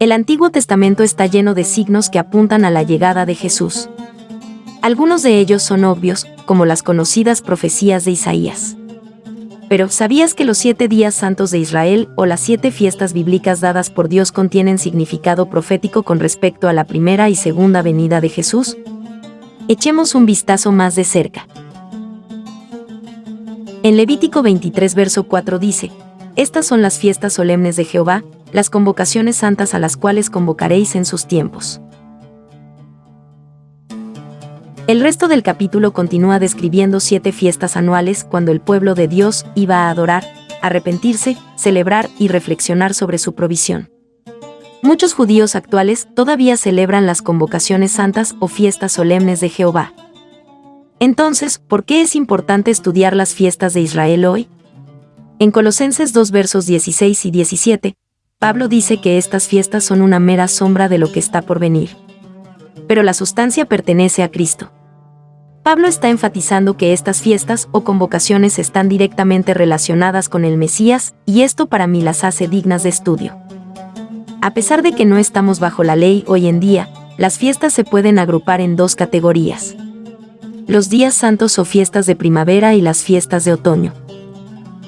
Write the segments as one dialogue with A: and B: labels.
A: El Antiguo Testamento está lleno de signos que apuntan a la llegada de Jesús. Algunos de ellos son obvios, como las conocidas profecías de Isaías. Pero, ¿sabías que los siete días santos de Israel o las siete fiestas bíblicas dadas por Dios contienen significado profético con respecto a la primera y segunda venida de Jesús? Echemos un vistazo más de cerca. En Levítico 23 verso 4 dice, Estas son las fiestas solemnes de Jehová, las convocaciones santas a las cuales convocaréis en sus tiempos. El resto del capítulo continúa describiendo siete fiestas anuales cuando el pueblo de Dios iba a adorar, arrepentirse, celebrar y reflexionar sobre su provisión. Muchos judíos actuales todavía celebran las convocaciones santas o fiestas solemnes de Jehová. Entonces, ¿por qué es importante estudiar las fiestas de Israel hoy? En Colosenses 2 versos 16 y 17, Pablo dice que estas fiestas son una mera sombra de lo que está por venir. Pero la sustancia pertenece a Cristo. Pablo está enfatizando que estas fiestas o convocaciones están directamente relacionadas con el Mesías, y esto para mí las hace dignas de estudio. A pesar de que no estamos bajo la ley hoy en día, las fiestas se pueden agrupar en dos categorías. Los días santos o fiestas de primavera y las fiestas de otoño.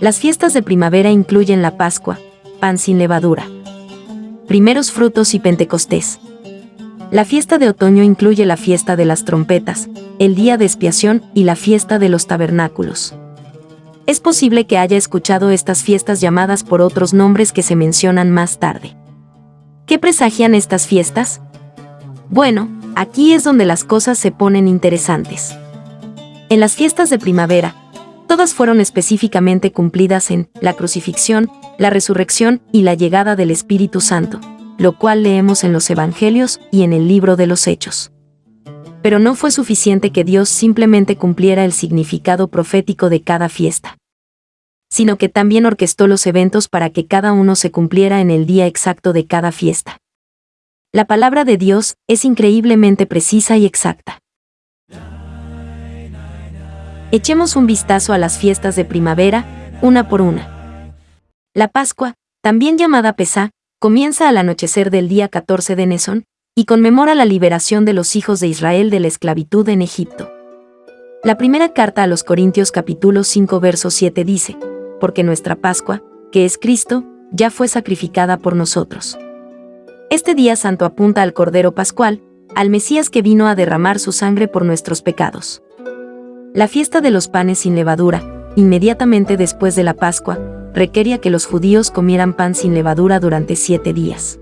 A: Las fiestas de primavera incluyen la Pascua, pan sin levadura, primeros frutos y Pentecostés. La fiesta de otoño incluye la fiesta de las trompetas, el día de expiación y la fiesta de los tabernáculos. Es posible que haya escuchado estas fiestas llamadas por otros nombres que se mencionan más tarde. ¿Qué presagian estas fiestas? Bueno, aquí es donde las cosas se ponen interesantes. En las fiestas de primavera, todas fueron específicamente cumplidas en la crucifixión, la resurrección y la llegada del Espíritu Santo lo cual leemos en los Evangelios y en el libro de los Hechos. Pero no fue suficiente que Dios simplemente cumpliera el significado profético de cada fiesta, sino que también orquestó los eventos para que cada uno se cumpliera en el día exacto de cada fiesta. La palabra de Dios es increíblemente precisa y exacta. Echemos un vistazo a las fiestas de primavera, una por una. La Pascua, también llamada Pesá, comienza al anochecer del día 14 de Nesón, y conmemora la liberación de los hijos de Israel de la esclavitud en Egipto. La primera carta a los Corintios capítulo 5 verso 7 dice, porque nuestra Pascua, que es Cristo, ya fue sacrificada por nosotros. Este día santo apunta al Cordero Pascual, al Mesías que vino a derramar su sangre por nuestros pecados. La fiesta de los panes sin levadura, inmediatamente después de la Pascua, requería que los judíos comieran pan sin levadura durante siete días.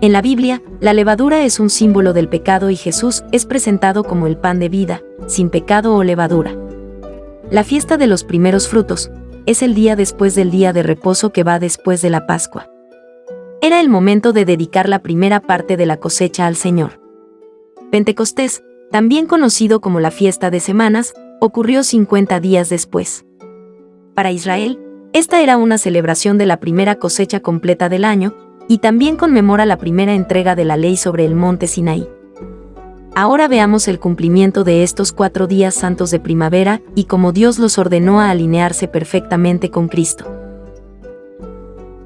A: En la Biblia, la levadura es un símbolo del pecado y Jesús es presentado como el pan de vida, sin pecado o levadura. La fiesta de los primeros frutos es el día después del día de reposo que va después de la Pascua. Era el momento de dedicar la primera parte de la cosecha al Señor. Pentecostés, también conocido como la fiesta de semanas, ocurrió 50 días después. Para Israel, esta era una celebración de la primera cosecha completa del año, y también conmemora la primera entrega de la ley sobre el monte Sinaí. Ahora veamos el cumplimiento de estos cuatro días santos de primavera y cómo Dios los ordenó a alinearse perfectamente con Cristo.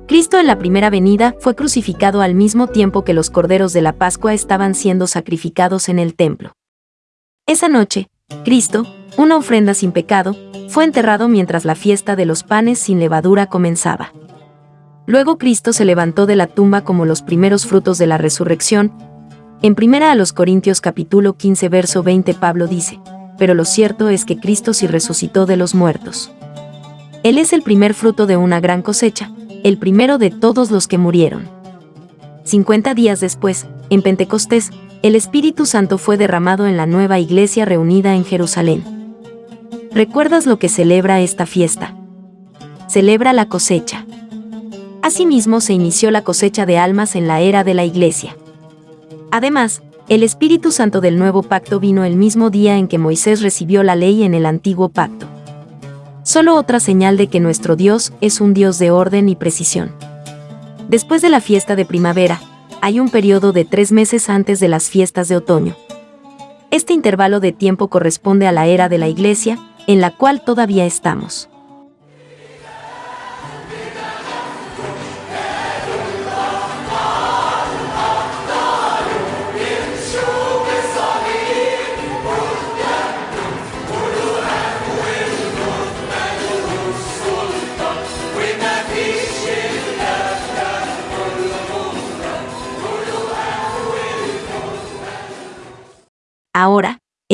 A: Cristo en la primera venida fue crucificado al mismo tiempo que los corderos de la Pascua estaban siendo sacrificados en el templo. Esa noche, Cristo, una ofrenda sin pecado, fue enterrado mientras la fiesta de los panes sin levadura comenzaba. Luego Cristo se levantó de la tumba como los primeros frutos de la resurrección. En primera a los Corintios capítulo 15 verso 20 Pablo dice, pero lo cierto es que Cristo sí resucitó de los muertos. Él es el primer fruto de una gran cosecha, el primero de todos los que murieron. 50 días después, en Pentecostés, el Espíritu Santo fue derramado en la nueva iglesia reunida en Jerusalén. ¿Recuerdas lo que celebra esta fiesta? Celebra la cosecha. Asimismo se inició la cosecha de almas en la era de la Iglesia. Además, el Espíritu Santo del nuevo pacto vino el mismo día en que Moisés recibió la ley en el antiguo pacto. Solo otra señal de que nuestro Dios es un Dios de orden y precisión. Después de la fiesta de primavera, hay un periodo de tres meses antes de las fiestas de otoño. Este intervalo de tiempo corresponde a la era de la Iglesia, en la cual todavía estamos.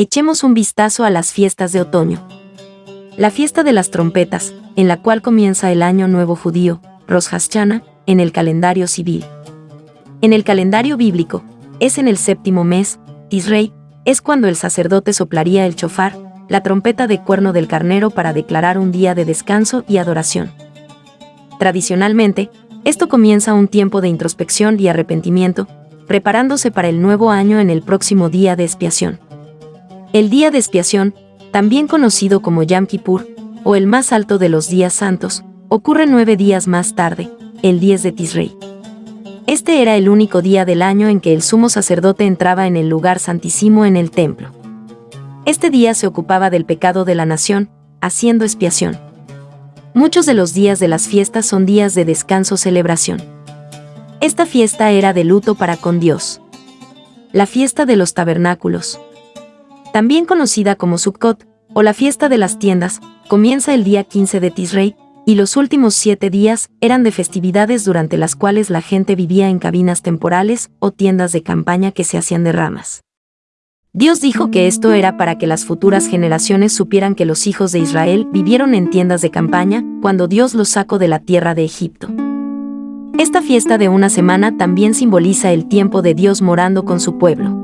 A: Echemos un vistazo a las fiestas de otoño. La fiesta de las trompetas, en la cual comienza el año nuevo judío, Rosh en el calendario civil. En el calendario bíblico, es en el séptimo mes, Tisrei, es cuando el sacerdote soplaría el chofar, la trompeta de cuerno del carnero para declarar un día de descanso y adoración. Tradicionalmente, esto comienza un tiempo de introspección y arrepentimiento, preparándose para el nuevo año en el próximo día de expiación. El día de expiación, también conocido como Yom Kippur, o el más alto de los días santos, ocurre nueve días más tarde, el 10 de Tisrei. Este era el único día del año en que el sumo sacerdote entraba en el lugar santísimo en el templo. Este día se ocupaba del pecado de la nación, haciendo expiación. Muchos de los días de las fiestas son días de descanso-celebración. Esta fiesta era de luto para con Dios. La fiesta de los tabernáculos. También conocida como Sukkot, o la fiesta de las tiendas, comienza el día 15 de Tisrei, y los últimos siete días eran de festividades durante las cuales la gente vivía en cabinas temporales o tiendas de campaña que se hacían de ramas. Dios dijo que esto era para que las futuras generaciones supieran que los hijos de Israel vivieron en tiendas de campaña cuando Dios los sacó de la tierra de Egipto. Esta fiesta de una semana también simboliza el tiempo de Dios morando con su pueblo.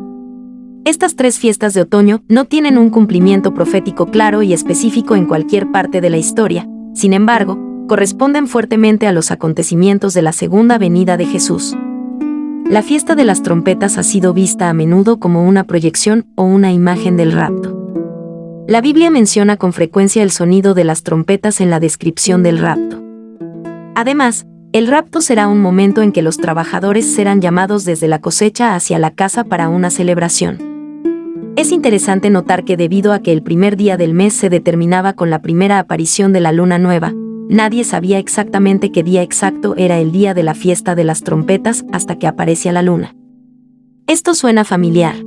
A: Estas tres fiestas de otoño no tienen un cumplimiento profético claro y específico en cualquier parte de la historia, sin embargo, corresponden fuertemente a los acontecimientos de la segunda venida de Jesús. La fiesta de las trompetas ha sido vista a menudo como una proyección o una imagen del rapto. La Biblia menciona con frecuencia el sonido de las trompetas en la descripción del rapto. Además, el rapto será un momento en que los trabajadores serán llamados desde la cosecha hacia la casa para una celebración. Es interesante notar que debido a que el primer día del mes se determinaba con la primera aparición de la luna nueva, nadie sabía exactamente qué día exacto era el día de la fiesta de las trompetas hasta que aparecía la luna. Esto suena familiar.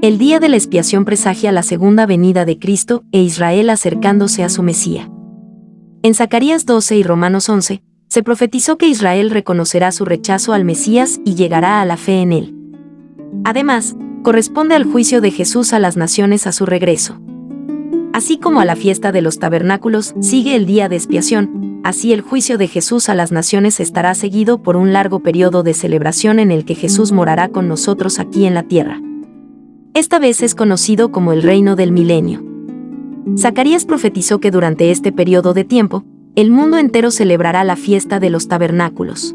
A: El día de la expiación presagia la segunda venida de Cristo e Israel acercándose a su Mesía. En Zacarías 12 y Romanos 11, se profetizó que Israel reconocerá su rechazo al Mesías y llegará a la fe en él. Además, corresponde al juicio de Jesús a las naciones a su regreso. Así como a la fiesta de los tabernáculos sigue el día de expiación, así el juicio de Jesús a las naciones estará seguido por un largo periodo de celebración en el que Jesús morará con nosotros aquí en la tierra. Esta vez es conocido como el reino del milenio. Zacarías profetizó que durante este periodo de tiempo, el mundo entero celebrará la fiesta de los tabernáculos.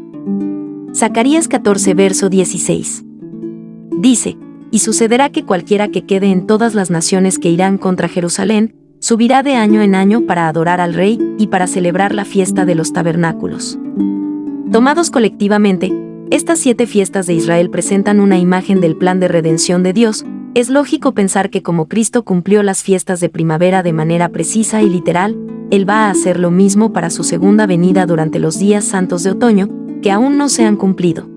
A: Zacarías 14 verso 16. Dice, y sucederá que cualquiera que quede en todas las naciones que irán contra Jerusalén, subirá de año en año para adorar al Rey y para celebrar la fiesta de los tabernáculos. Tomados colectivamente, estas siete fiestas de Israel presentan una imagen del plan de redención de Dios, es lógico pensar que como Cristo cumplió las fiestas de primavera de manera precisa y literal, Él va a hacer lo mismo para su segunda venida durante los días santos de otoño, que aún no se han cumplido.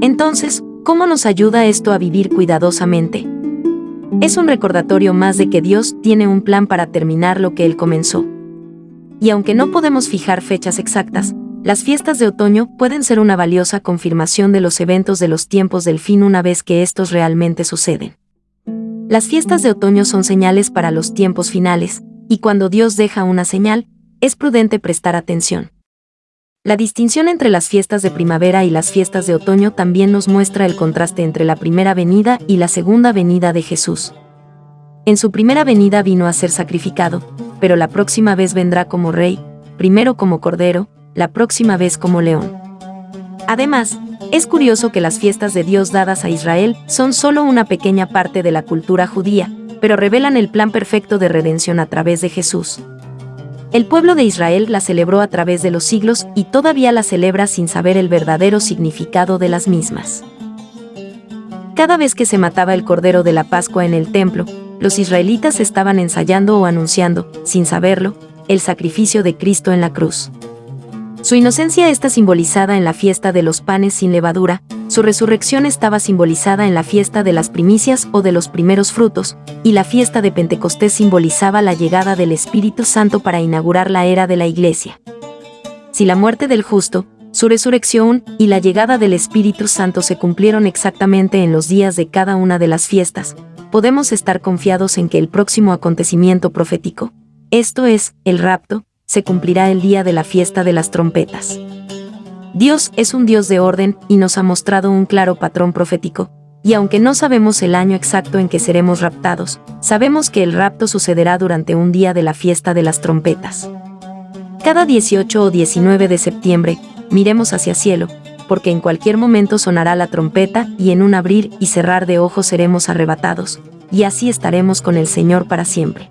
A: Entonces, ¿Cómo nos ayuda esto a vivir cuidadosamente? Es un recordatorio más de que Dios tiene un plan para terminar lo que Él comenzó. Y aunque no podemos fijar fechas exactas, las fiestas de otoño pueden ser una valiosa confirmación de los eventos de los tiempos del fin una vez que estos realmente suceden. Las fiestas de otoño son señales para los tiempos finales, y cuando Dios deja una señal, es prudente prestar atención. La distinción entre las fiestas de primavera y las fiestas de otoño también nos muestra el contraste entre la primera venida y la segunda venida de Jesús. En su primera venida vino a ser sacrificado, pero la próxima vez vendrá como rey, primero como cordero, la próxima vez como león. Además, es curioso que las fiestas de Dios dadas a Israel son solo una pequeña parte de la cultura judía, pero revelan el plan perfecto de redención a través de Jesús. El pueblo de Israel la celebró a través de los siglos y todavía la celebra sin saber el verdadero significado de las mismas. Cada vez que se mataba el cordero de la Pascua en el templo, los israelitas estaban ensayando o anunciando, sin saberlo, el sacrificio de Cristo en la cruz. Su inocencia está simbolizada en la fiesta de los panes sin levadura, su resurrección estaba simbolizada en la fiesta de las primicias o de los primeros frutos, y la fiesta de Pentecostés simbolizaba la llegada del Espíritu Santo para inaugurar la era de la Iglesia. Si la muerte del justo, Su resurrección y la llegada del Espíritu Santo se cumplieron exactamente en los días de cada una de las fiestas. Podemos estar confiados en que el próximo acontecimiento profético, esto es, el rapto, se cumplirá el día de la fiesta de las trompetas. Dios es un Dios de orden y nos ha mostrado un claro patrón profético, y aunque no sabemos el año exacto en que seremos raptados, sabemos que el rapto sucederá durante un día de la fiesta de las trompetas. Cada 18 o 19 de septiembre, miremos hacia cielo, porque en cualquier momento sonará la trompeta y en un abrir y cerrar de ojos seremos arrebatados, y así estaremos con el Señor para siempre.